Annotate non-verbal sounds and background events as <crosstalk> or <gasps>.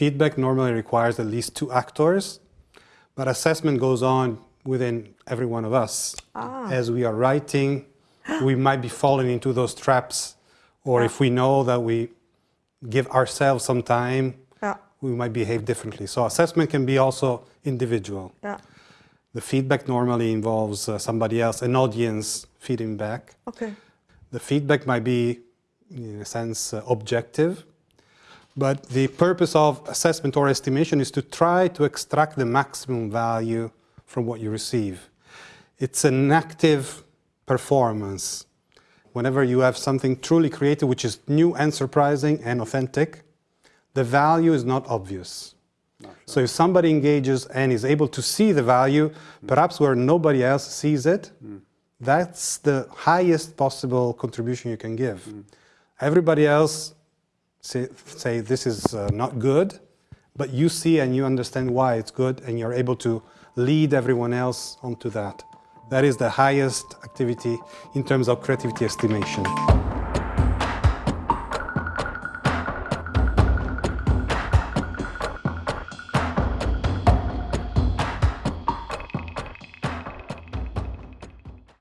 Feedback normally requires at least two actors, but assessment goes on within every one of us. Ah. As we are writing, <gasps> we might be falling into those traps, or Yeah. if we know that we give ourselves some time, Yeah, we might behave differently. So assessment can be also individual. yeah. The feedback normally involves uh, somebody else, an audience feeding back. Okay. The feedback might be, in a sense, uh, objective, but the purpose of assessment or estimation is to try to extract the maximum value from what you receive. It's an active performance. Whenever you have something truly creative, which is new and surprising and authentic, the value is not obvious. So if somebody engages and is able to see the value, hmm. perhaps where nobody else sees it, hmm. that's the highest possible contribution you can give. Hmm. Everybody else say, say this is uh, not good, but you see and you understand why it's good and you're able to lead everyone else onto that. That is the highest activity in terms of creativity estimation.